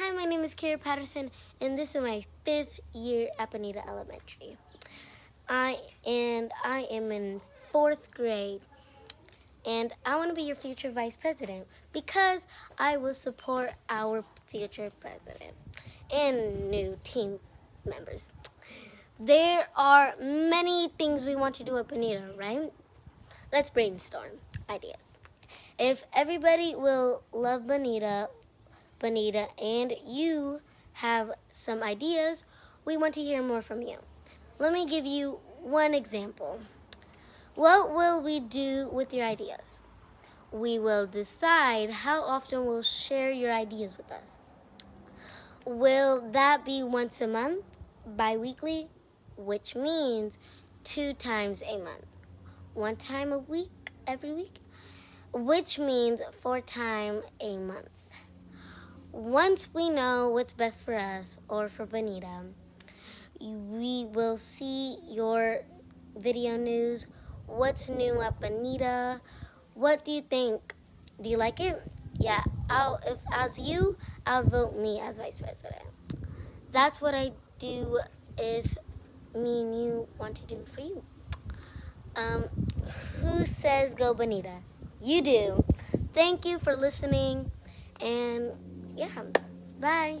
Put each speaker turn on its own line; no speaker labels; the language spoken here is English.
Hi, my name is Kara Patterson, and this is my fifth year at Bonita Elementary. I and I am in fourth grade, and I want to be your future vice president because I will support our future president and new team members. There are many things we want to do at Bonita, right? Let's brainstorm ideas. If everybody will love Bonita, Bonita, and you have some ideas, we want to hear more from you. Let me give you one example. What will we do with your ideas? We will decide how often we'll share your ideas with us. Will that be once a month, bi weekly, which means two times a month? One time a week, every week, which means four times a month. Once we know what's best for us or for Bonita, we will see your video news. What's new at Bonita? What do you think? Do you like it? Yeah, I'll if as you, I'll vote me as vice president. That's what I do if me and you want to do for you. Um, who says go Bonita? You do. Thank you for listening and yeah, bye.